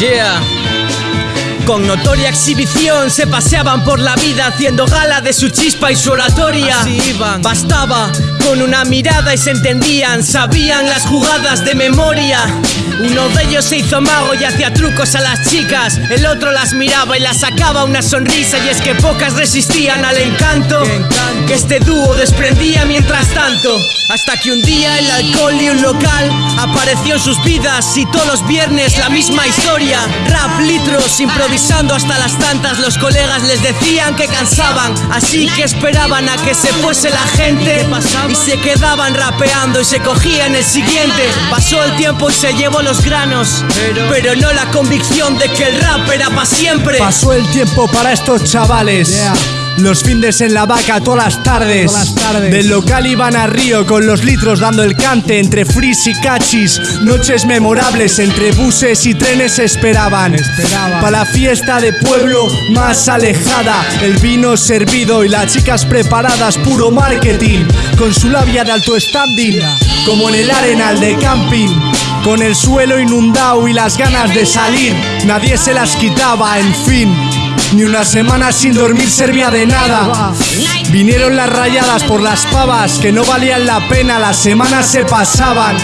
Yeah. Con notoria exhibición se paseaban por la vida haciendo gala de su chispa y su oratoria. Bastaba con una mirada y se entendían, sabían las jugadas de memoria. Uno de ellos se hizo mago y hacía trucos a las chicas, el otro las miraba y las sacaba una sonrisa y es que pocas resistían al encanto que este dúo desprendía mientras tanto. Hasta que un día el alcohol y un local apareció en sus vidas y todos los viernes la misma historia. Rap, litros, improvisando hasta las tantas. Los colegas les decían que cansaban, así que esperaban a que se fuese la gente y se quedaban rapeando y se cogían el siguiente. Pasó el tiempo y se llevó los granos, pero no la convicción de que el rap era para siempre. Pasó el tiempo para estos chavales. Los findes en la vaca todas las tardes. Todas las tardes. Del local iban a Río con los litros dando el cante entre fris y cachis. Noches memorables entre buses y trenes esperaban. Esperaban. Para la fiesta de pueblo más alejada. El vino servido y las chicas preparadas, puro marketing. Con su labia de alto standing. Como en el arenal de camping. Con el suelo inundado y las ganas de salir. Nadie se las quitaba, en fin. Ni una semana sin dormir servía de nada. Vinieron las rayadas por las pavas que no valían la pena, las semanas se pasaban.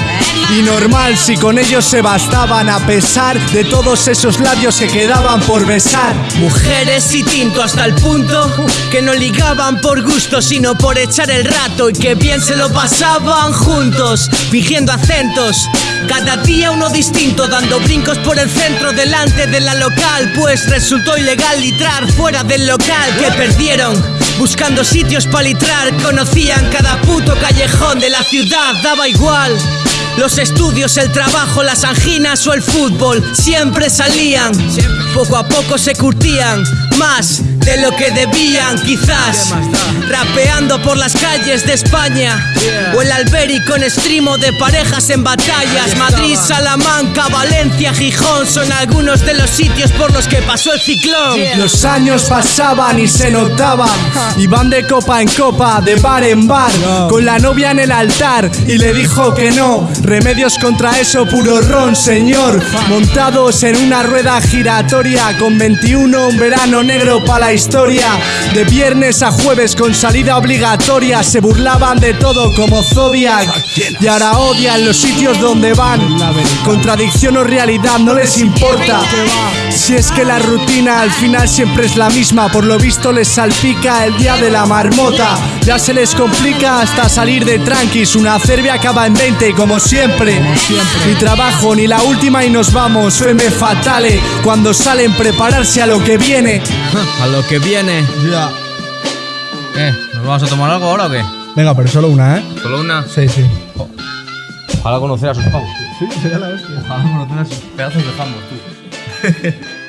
Y normal si con ellos se bastaban, a pesar de todos esos labios que quedaban por besar. Mujeres y tinto hasta el punto que no ligaban por gusto, sino por echar el rato y que bien se lo pasaban juntos, fingiendo acentos. Cada día uno distinto, dando brincos por el centro delante de la local, pues resultó ilegal litrar fuera del local que perdieron. Buscando sitios para litrar, conocían cada puto callejón de la ciudad, daba igual. Los estudios, el trabajo, las anginas o el fútbol siempre salían. Poco a poco se curtían más de lo que debían, quizás. Rapeando por las calles de España. O el Alberi con estrimo de parejas en batallas. Madrid, Salamanca, Valencia, Gijón son algunos de los sitios por los que pasó el ciclón. Los años pasaban y se notaban. Iban de copa en copa, de bar en bar. Con la novia en el altar y le dijo que no. Remedios contra eso, puro ron, señor. Montados en una rueda giratoria. Con 21, un verano negro para la historia. De viernes a jueves con salida obligatoria. Se burlaban de todo como Zodiac. Y ahora odian los sitios donde van. Contradicción o realidad no les importa. Si es que la rutina al final siempre es la misma, por lo visto les salpica el día de la marmota. Ya se les complica hasta salir de tranquis, una cervia acaba en 20 como siempre. Ni trabajo ni la última y nos vamos, feme fatale. Cuando salen prepararse a lo que viene. A lo que viene. Ya. ¿Qué? ¿Nos vamos a tomar algo ahora o qué? Venga, pero solo una, ¿eh? ¿Solo una? Sí, sí. Ojalá conocer a sus pavos. Sí, sería la hostia. Ojalá conocer a sus pedazos de jambos, tú. Yeah.